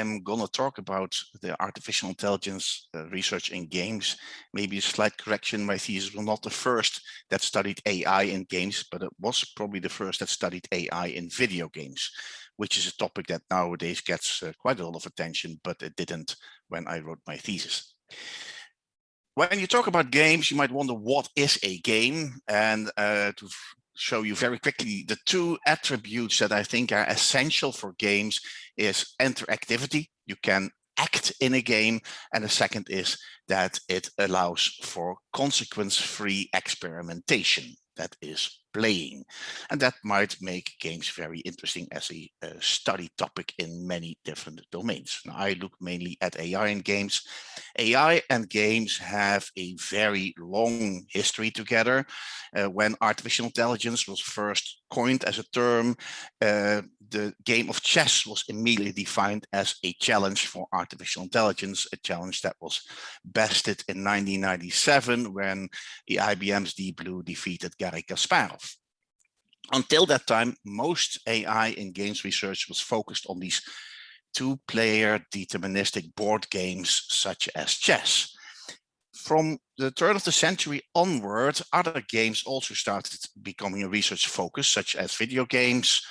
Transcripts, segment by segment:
I am going to talk about the artificial intelligence uh, research in games. Maybe a slight correction, my thesis was not the first that studied AI in games, but it was probably the first that studied AI in video games, which is a topic that nowadays gets uh, quite a lot of attention, but it didn't when I wrote my thesis. When you talk about games, you might wonder what is a game? And uh, to show you very quickly the two attributes that I think are essential for games is interactivity. You can act in a game. And the second is that it allows for consequence-free experimentation that is playing. And that might make games very interesting as a, a, study topic in many different domains. Now, I look mainly at AI and games. AI and games have a very long history together. Uh, when artificial intelligence was first coined as a term, uh, the game of chess was immediately defined as a challenge for artificial intelligence, a challenge that was bested in 1997 when the IBM's Deep Blue defeated Garry Kasparov. Until that time, most AI in games research was focused on these two-player deterministic board games such as chess. From the turn of the century onward, other games also started becoming a research focus, such as video games,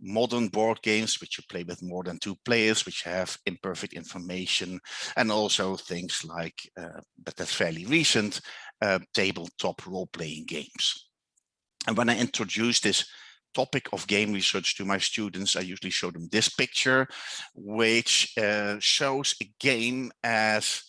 modern board games, which you play with more than two players, which have imperfect information, and also things like, uh, but that's fairly recent, uh, tabletop role-playing games. And when I introduce this topic of game research to my students, I usually show them this picture, which uh, shows a game as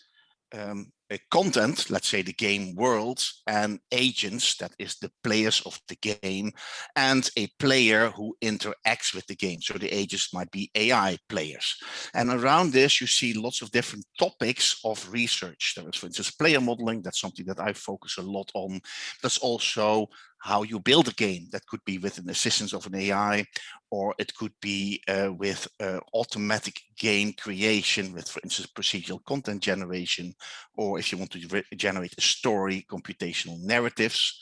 um, a content, let's say the game world and agents, that is the players of the game, and a player who interacts with the game. So the agents might be AI players. And around this, you see lots of different topics of research. There is, for instance, player modeling. That's something that I focus a lot on. There's also how you build a game that could be with an assistance of an AI, or it could be uh, with uh, automatic game creation with, for instance, procedural content generation, or if you want to generate a story, computational narratives.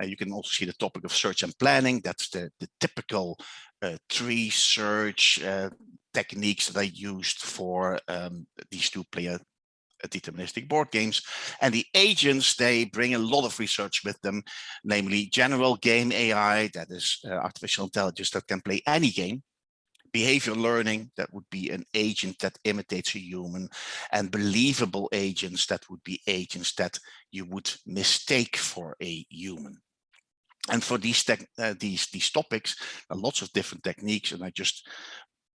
Uh, you can also see the topic of search and planning. That's the, the typical uh, tree search uh, techniques that I used for um, these two player deterministic board games. And the agents, they bring a lot of research with them, namely general game AI, that is uh, artificial intelligence that can play any game, behavior learning, that would be an agent that imitates a human, and believable agents, that would be agents that you would mistake for a human. And for these, uh, these, these topics, lots of different techniques, and I just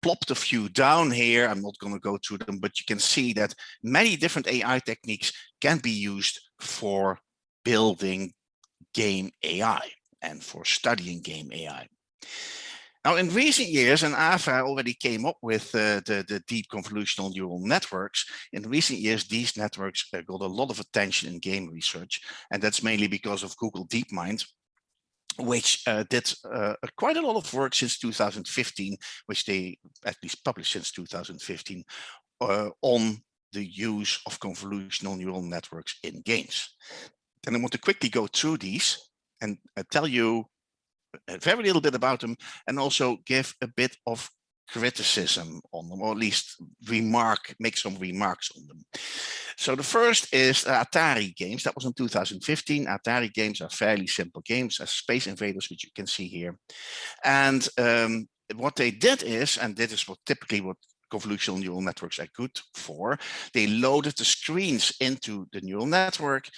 plopped a few down here. I'm not going to go through them, but you can see that many different AI techniques can be used for building game AI and for studying game AI. Now, in recent years, and AFA already came up with uh, the, the deep convolutional neural networks. In recent years, these networks uh, got a lot of attention in game research, and that's mainly because of Google DeepMind, which uh, did uh, quite a lot of work since 2015, which they at least published since 2015 uh, on the use of convolutional neural networks in games. And I want to quickly go through these and uh, tell you a very little bit about them and also give a bit of criticism on them, or at least remark, make some remarks on them. So the first is Atari games. That was in 2015. Atari games are fairly simple games, as Space Invaders, which you can see here. And um, what they did is, and this is what typically what convolutional neural networks are good for. They loaded the screens into the neural network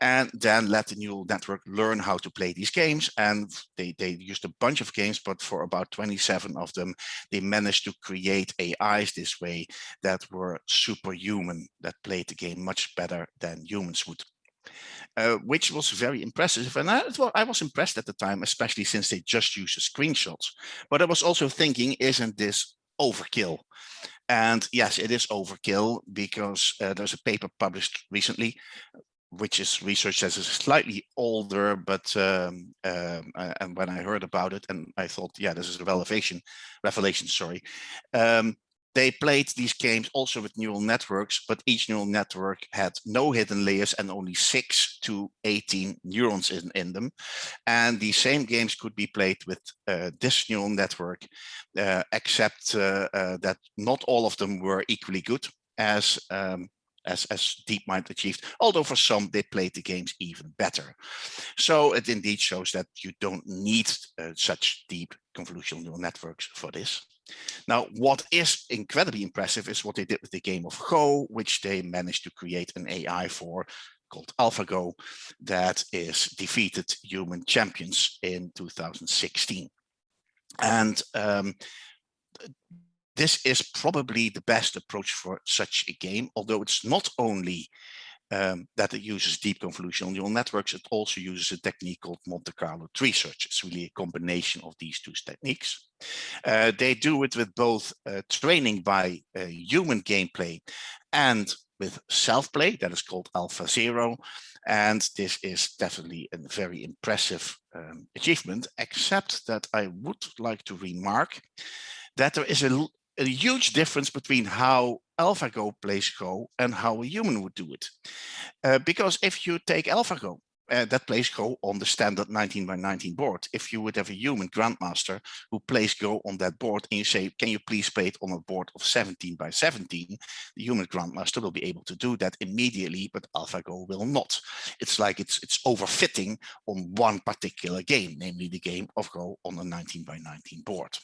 and then let the neural network learn how to play these games. And they, they used a bunch of games, but for about 27 of them, they managed to create AIs this way that were superhuman, that played the game much better than humans would. Uh, which was very impressive. And I, well, I was impressed at the time, especially since they just used the screenshots. But I was also thinking, isn't this overkill? And yes, it is overkill because uh, there's a paper published recently which is research that is slightly older, but um, um, and when I heard about it, and I thought, yeah, this is a revelation, revelation, sorry. Um, They played these games also with neural networks, but each neural network had no hidden layers and only 6 to 18 neurons in, in them. And the same games could be played with uh, this neural network, uh, except uh, uh that not all of them were equally good as um, as, as DeepMind achieved, although for some they played the games even better. So it indeed shows that you don't need uh, such deep convolutional neural networks for this. Now, what is incredibly impressive is what they did with the game of Go, which they managed to create an AI for called AlphaGo that is defeated human champions in 2016. And um, this is probably the best approach for such a game, although it's not only um, that it uses deep convolutional neural networks, it also uses a technique called Monte Carlo tree search. It's really a combination of these two techniques. Uh, they do it with both uh, training by uh, human gameplay and with self-play, that is called Alpha Zero. And this is definitely a very impressive um, achievement, except that I would like to remark that there is a, a huge difference between how AlphaGo plays Go and how a human would do it. Uh, because if you take AlphaGo, uh, that plays Go on the standard 19 by 19 board. If you would have a human grandmaster who plays Go on that board and you say, can you please play it on a board of 17 by 17, the human grandmaster will be able to do that immediately, but AlphaGo will not. It's like it's, it's overfitting on one particular game, namely the game of Go on a 19 by 19 board.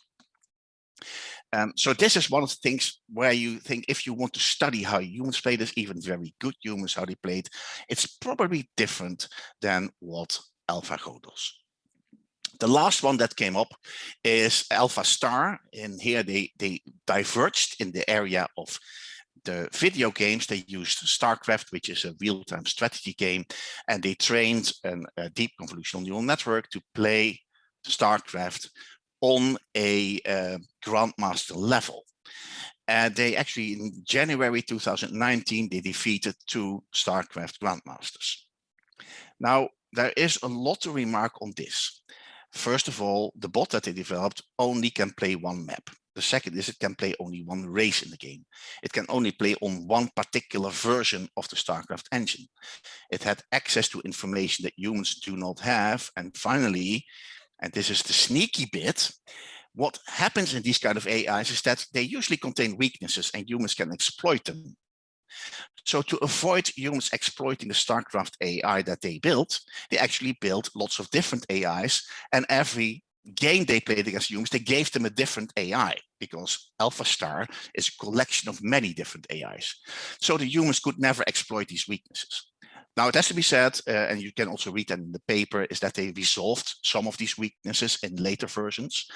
Um, so this is one of the things where you think if you want to study how humans play this, even very good humans, how they play it, it's probably different than what AlphaGo does. The last one that came up is Alpha Star. And here they, they diverged in the area of the video games. They used StarCraft, which is a real-time strategy game, and they trained an, a deep convolutional neural network to play StarCraft on a uh, grandmaster level. And they actually, in January 2019, they defeated two StarCraft grandmasters. Now, there is a lot to remark on this. First of all, the bot that they developed only can play one map. The second is it can play only one race in the game. It can only play on one particular version of the StarCraft engine. It had access to information that humans do not have. And finally, and this is the sneaky bit, what happens in these kind of AIs is that they usually contain weaknesses and humans can exploit them. So to avoid humans exploiting the StarCraft AI that they built, they actually built lots of different AIs and every game they played against humans, they gave them a different AI because Alpha Star is a collection of many different AIs. So the humans could never exploit these weaknesses. Now, it has to be said, uh, and you can also read that in the paper, is that they resolved some of these weaknesses in later versions.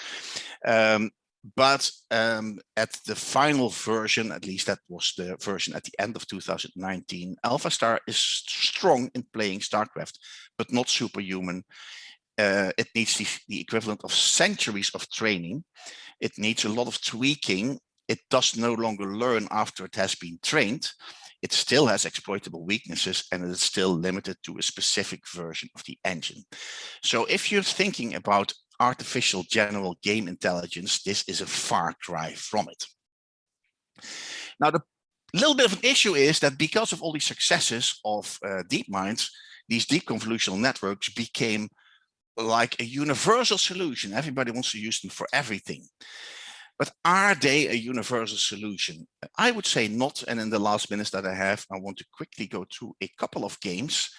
Um, but um, at the final version, at least that was the version at the end of 2019, Alpha Star is strong in playing StarCraft, but not superhuman. Uh, it needs the, the equivalent of centuries of training. It needs a lot of tweaking. It does no longer learn after it has been trained it still has exploitable weaknesses and it is still limited to a specific version of the engine. So if you're thinking about artificial general game intelligence, this is a far cry from it. Now, the little bit of an issue is that because of all these successes of uh, DeepMinds, these deep convolutional networks became like a universal solution. Everybody wants to use them for everything. But are they a universal solution? I would say not. And in the last minutes that I have, I want to quickly go through a couple of games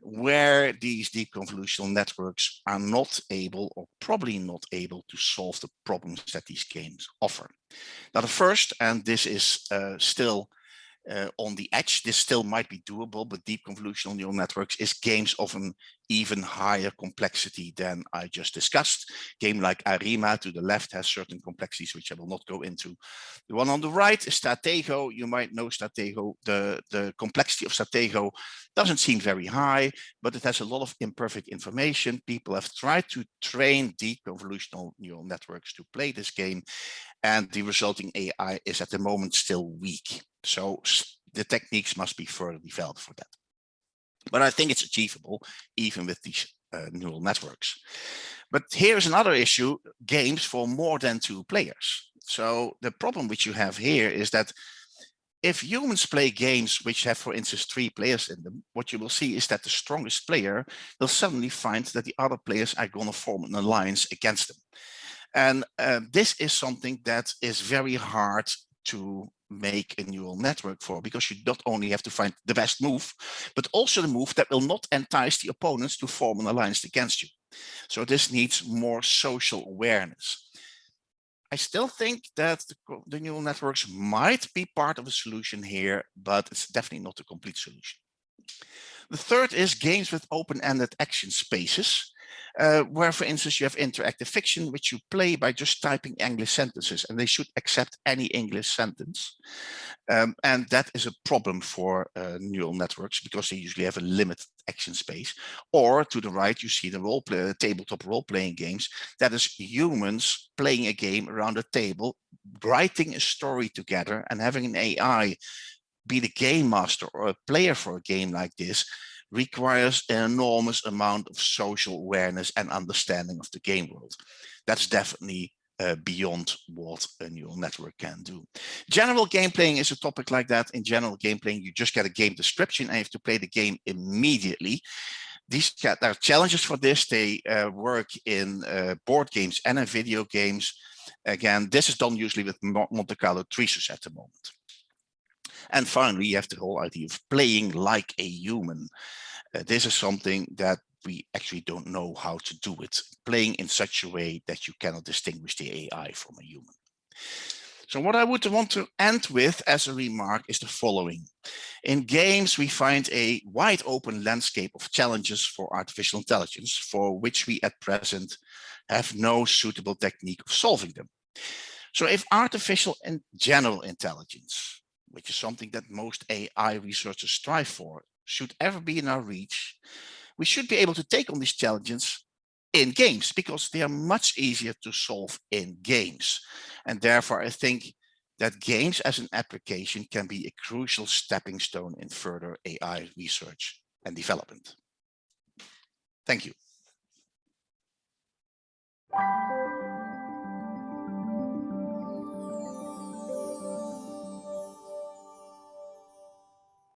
where these deep convolutional networks are not able or probably not able to solve the problems that these games offer. Now, the first, and this is uh, still uh, on the edge, this still might be doable, but deep convolutional neural networks is games of an even higher complexity than I just discussed. Game like Arimaa to the left has certain complexities, which I will not go into. The one on the right is Stratego. You might know Stratego. The, the complexity of Stratego doesn't seem very high, but it has a lot of imperfect information. People have tried to train deep convolutional neural networks to play this game, and the resulting AI is at the moment still weak. So the techniques must be further developed for that. But I think it's achievable even with these uh, neural networks. But here's another issue, games for more than two players. So the problem which you have here is that if humans play games which have, for instance, three players in them, what you will see is that the strongest player will suddenly find that the other players are going to form an alliance against them. And uh, this is something that is very hard to make a neural network for because you not only have to find the best move, but also the move that will not entice the opponents to form an alliance against you. So this needs more social awareness. I still think that the, the neural networks might be part of a solution here, but it's definitely not a complete solution. The third is games with open-ended action spaces uh, where, for instance, you have interactive fiction, which you play by just typing English sentences, and they should accept any English sentence. Um, and that is a problem for uh, neural networks because they usually have a limited action space. Or to the right, you see the role play, tabletop role-playing games. That is humans playing a game around a table, writing a story together and having an AI be the game master or a player for a game like this requires an enormous amount of social awareness and understanding of the game world. That's definitely uh, beyond what a neural network can do. General game playing is a topic like that. In general game playing, you just get a game description and you have to play the game immediately. These there are challenges for this. They uh, work in uh, board games and in video games. Again, this is done usually with Monte Carlo tree search at the moment. And finally, you have the whole idea of playing like a human. Uh, this is something that we actually don't know how to do it, playing in such a way that you cannot distinguish the AI from a human. So what I would want to end with as a remark is the following. In games, we find a wide open landscape of challenges for artificial intelligence for which we at present have no suitable technique of solving them. So if artificial and general intelligence which is something that most AI researchers strive for, should ever be in our reach, we should be able to take on these challenges in games because they are much easier to solve in games. And therefore, I think that games as an application can be a crucial stepping stone in further AI research and development. Thank you.